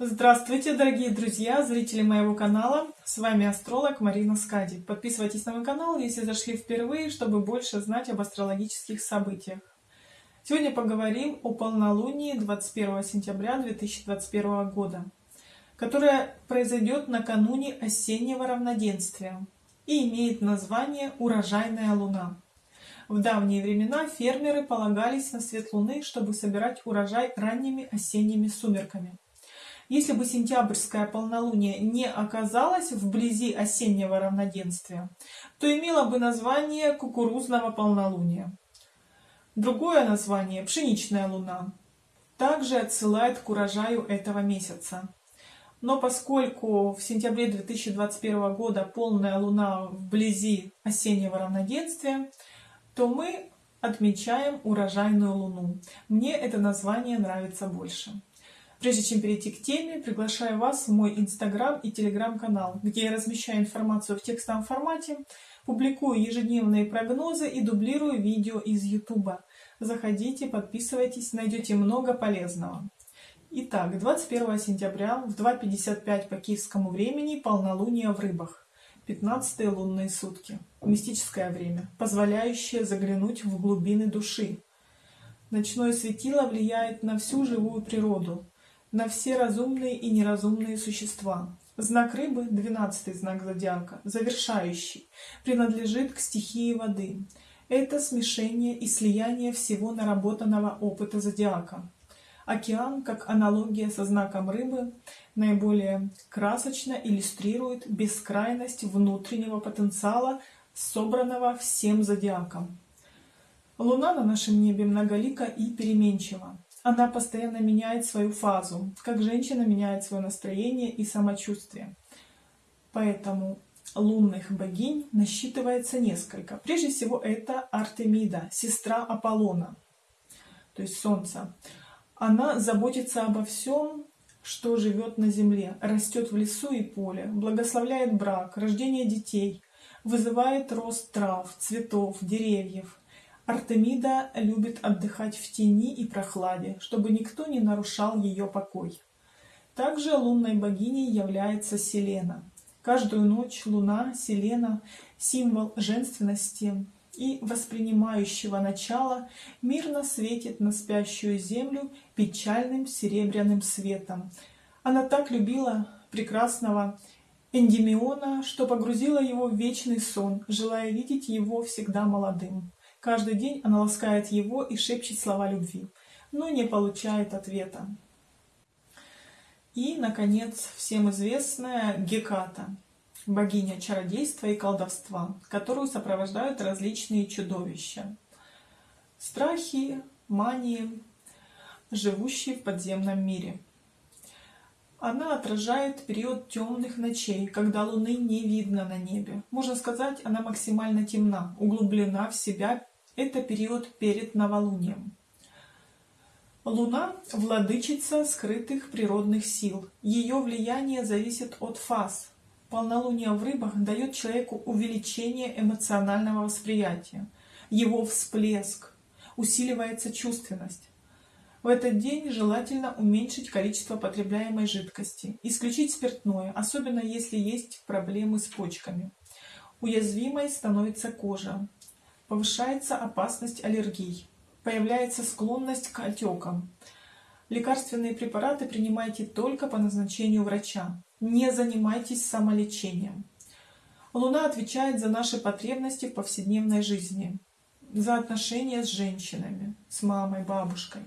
Здравствуйте, дорогие друзья, зрители моего канала. С вами астролог Марина Скади. Подписывайтесь на мой канал, если зашли впервые, чтобы больше знать об астрологических событиях. Сегодня поговорим о полнолунии 21 сентября 2021 года, которое произойдет накануне осеннего равноденствия и имеет название «Урожайная луна». В давние времена фермеры полагались на свет луны, чтобы собирать урожай ранними осенними сумерками. Если бы сентябрьское полнолуние не оказалось вблизи осеннего равноденствия, то имело бы название кукурузного полнолуния. Другое название – пшеничная луна. Также отсылает к урожаю этого месяца. Но поскольку в сентябре 2021 года полная луна вблизи осеннего равноденствия, то мы отмечаем урожайную луну. Мне это название нравится больше. Прежде чем перейти к теме, приглашаю вас в мой инстаграм и телеграм-канал, где я размещаю информацию в текстовом формате, публикую ежедневные прогнозы и дублирую видео из ютуба. Заходите, подписывайтесь, найдете много полезного. Итак, 21 сентября в 2.55 по киевскому времени полнолуние в рыбах. 15 лунные сутки. Мистическое время, позволяющее заглянуть в глубины души. Ночное светило влияет на всю живую природу, на все разумные и неразумные существа. Знак рыбы, двенадцатый знак зодиака, завершающий, принадлежит к стихии воды. Это смешение и слияние всего наработанного опыта зодиака. Океан, как аналогия со знаком рыбы, наиболее красочно иллюстрирует бескрайность внутреннего потенциала, собранного всем зодиаком. Луна на нашем небе многолика и переменчива. Она постоянно меняет свою фазу, как женщина меняет свое настроение и самочувствие. Поэтому лунных богинь насчитывается несколько. Прежде всего это Артемида, сестра Аполлона, то есть Солнца. Она заботится обо всем, что живет на земле, растет в лесу и поле, благословляет брак, рождение детей, вызывает рост трав, цветов, деревьев, Артемида любит отдыхать в тени и прохладе, чтобы никто не нарушал ее покой. Также лунной богиней является Селена. Каждую ночь луна, Селена, символ женственности и воспринимающего начала, мирно светит на спящую землю печальным серебряным светом. Она так любила прекрасного Эндимиона, что погрузила его в вечный сон, желая видеть его всегда молодым. Каждый день она ласкает его и шепчет слова любви, но не получает ответа. И, наконец, всем известная Геката, богиня чародейства и колдовства, которую сопровождают различные чудовища. Страхи, мании, живущие в подземном мире. Она отражает период темных ночей, когда Луны не видно на небе. Можно сказать, она максимально темна, углублена в себя это период перед новолунием. Луна – владычица скрытых природных сил. Ее влияние зависит от фаз. Полнолуние в рыбах дает человеку увеличение эмоционального восприятия, его всплеск, усиливается чувственность. В этот день желательно уменьшить количество потребляемой жидкости, исключить спиртное, особенно если есть проблемы с почками. Уязвимой становится кожа, повышается опасность аллергий, появляется склонность к отекам. Лекарственные препараты принимайте только по назначению врача. Не занимайтесь самолечением. Луна отвечает за наши потребности в повседневной жизни, за отношения с женщинами, с мамой, бабушкой.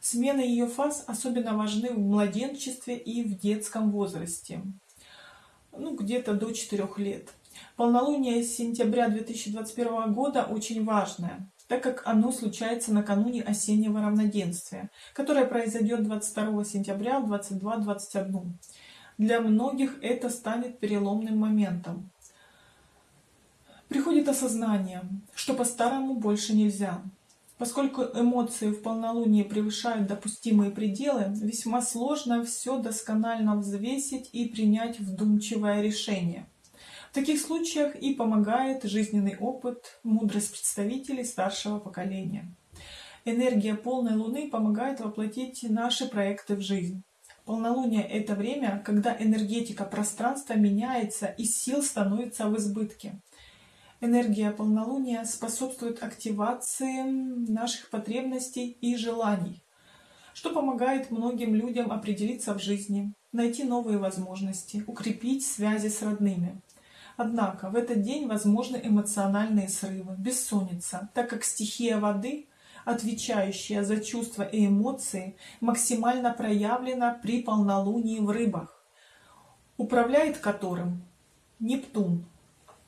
Смены ее фаз особенно важны в младенчестве и в детском возрасте, ну где-то до 4 лет. Полнолуние сентября 2021 года очень важное, так как оно случается накануне осеннего равноденствия, которое произойдет 22 сентября в 22.21. Для многих это станет переломным моментом. Приходит осознание, что по-старому больше нельзя. Поскольку эмоции в полнолуние превышают допустимые пределы, весьма сложно все досконально взвесить и принять вдумчивое решение – таких случаях и помогает жизненный опыт, мудрость представителей старшего поколения. Энергия полной Луны помогает воплотить наши проекты в жизнь. Полнолуние – это время, когда энергетика пространства меняется и сил становится в избытке. Энергия полнолуния способствует активации наших потребностей и желаний, что помогает многим людям определиться в жизни, найти новые возможности, укрепить связи с родными. Однако в этот день возможны эмоциональные срывы, бессонница, так как стихия воды, отвечающая за чувства и эмоции, максимально проявлена при полнолунии в рыбах, управляет которым Нептун,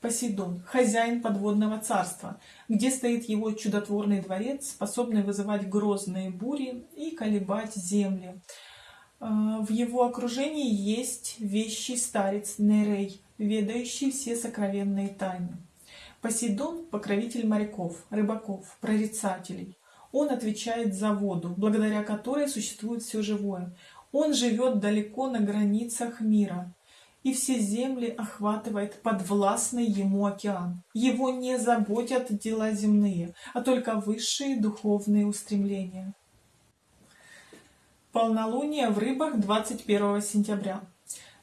Посейдон, хозяин подводного царства, где стоит его чудотворный дворец, способный вызывать грозные бури и колебать земли. А, в его окружении есть вещий старец Нерей, ведающий все сокровенные тайны. Посейдон – покровитель моряков, рыбаков, прорицателей. Он отвечает за воду, благодаря которой существует все живое. Он живет далеко на границах мира, и все земли охватывает подвластный ему океан. Его не заботят дела земные, а только высшие духовные устремления. Полнолуние в рыбах 21 сентября.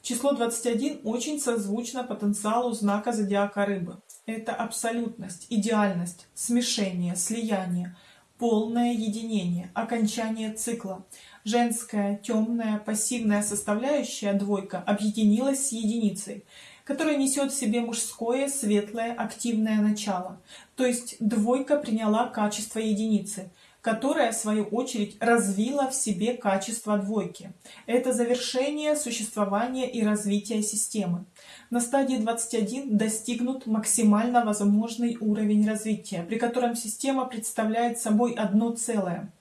Число 21 очень созвучно потенциалу знака зодиака рыбы. Это абсолютность, идеальность, смешение, слияние, полное единение, окончание цикла. Женская, темная, пассивная составляющая двойка объединилась с единицей, которая несет в себе мужское, светлое, активное начало. То есть двойка приняла качество единицы – которая, в свою очередь, развила в себе качество двойки. Это завершение существования и развития системы. На стадии 21 достигнут максимально возможный уровень развития, при котором система представляет собой одно целое.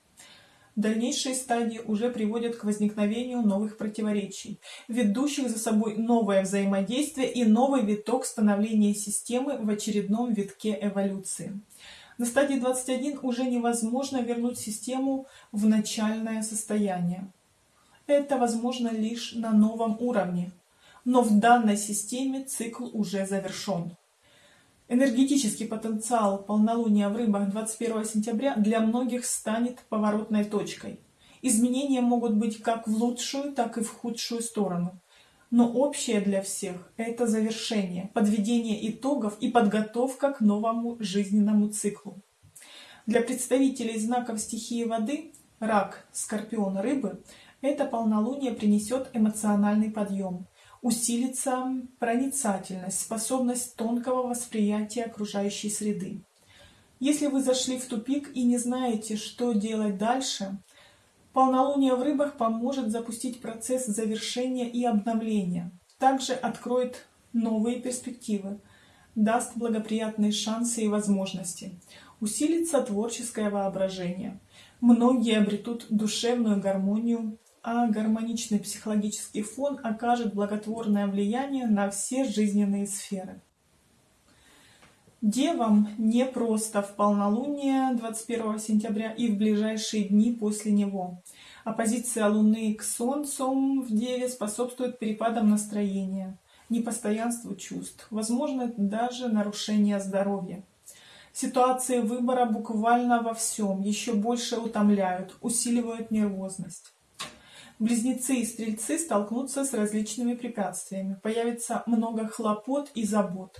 Дальнейшие стадии уже приводят к возникновению новых противоречий, ведущих за собой новое взаимодействие и новый виток становления системы в очередном витке эволюции. На стадии 21 уже невозможно вернуть систему в начальное состояние. Это возможно лишь на новом уровне, но в данной системе цикл уже завершен. Энергетический потенциал полнолуния в рыбах 21 сентября для многих станет поворотной точкой. Изменения могут быть как в лучшую, так и в худшую сторону. Но общее для всех – это завершение, подведение итогов и подготовка к новому жизненному циклу. Для представителей знаков стихии воды – рак, скорпион, рыбы – это полнолуние принесет эмоциональный подъем, усилится проницательность, способность тонкого восприятия окружающей среды. Если вы зашли в тупик и не знаете, что делать дальше, Полнолуние в рыбах поможет запустить процесс завершения и обновления. Также откроет новые перспективы, даст благоприятные шансы и возможности. Усилится творческое воображение. Многие обретут душевную гармонию, а гармоничный психологический фон окажет благотворное влияние на все жизненные сферы. Девам непросто в полнолуние 21 сентября и в ближайшие дни после него. Оппозиция Луны к Солнцу в Деве способствует перепадам настроения, непостоянству чувств, возможно даже нарушение здоровья. Ситуации выбора буквально во всем еще больше утомляют, усиливают нервозность. Близнецы и стрельцы столкнутся с различными препятствиями, появится много хлопот и забот.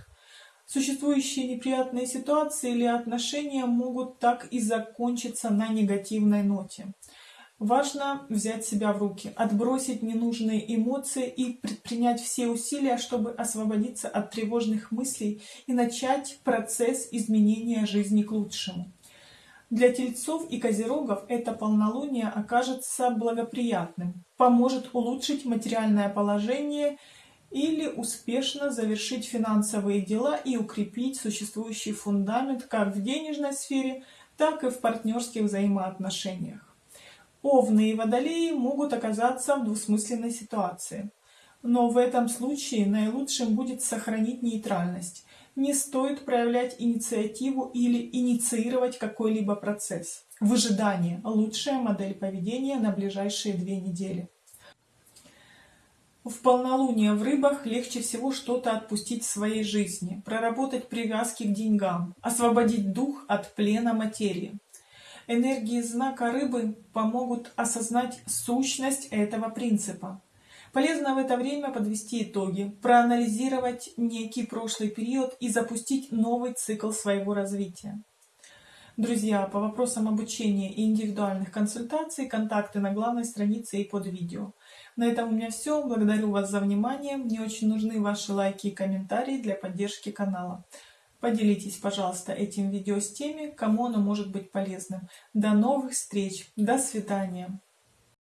Существующие неприятные ситуации или отношения могут так и закончиться на негативной ноте. Важно взять себя в руки, отбросить ненужные эмоции и предпринять все усилия, чтобы освободиться от тревожных мыслей и начать процесс изменения жизни к лучшему. Для тельцов и козерогов это полнолуние окажется благоприятным, поможет улучшить материальное положение или успешно завершить финансовые дела и укрепить существующий фундамент как в денежной сфере, так и в партнерских взаимоотношениях. Овны и водолеи могут оказаться в двусмысленной ситуации. Но в этом случае наилучшим будет сохранить нейтральность. Не стоит проявлять инициативу или инициировать какой-либо процесс. Выжидание – лучшая модель поведения на ближайшие две недели. В полнолуние в рыбах легче всего что-то отпустить в своей жизни, проработать привязки к деньгам, освободить дух от плена материи. Энергии знака рыбы помогут осознать сущность этого принципа. Полезно в это время подвести итоги, проанализировать некий прошлый период и запустить новый цикл своего развития. Друзья, по вопросам обучения и индивидуальных консультаций контакты на главной странице и под видео. На этом у меня все. Благодарю вас за внимание. Мне очень нужны ваши лайки и комментарии для поддержки канала. Поделитесь, пожалуйста, этим видео с теми, кому оно может быть полезным. До новых встреч. До свидания.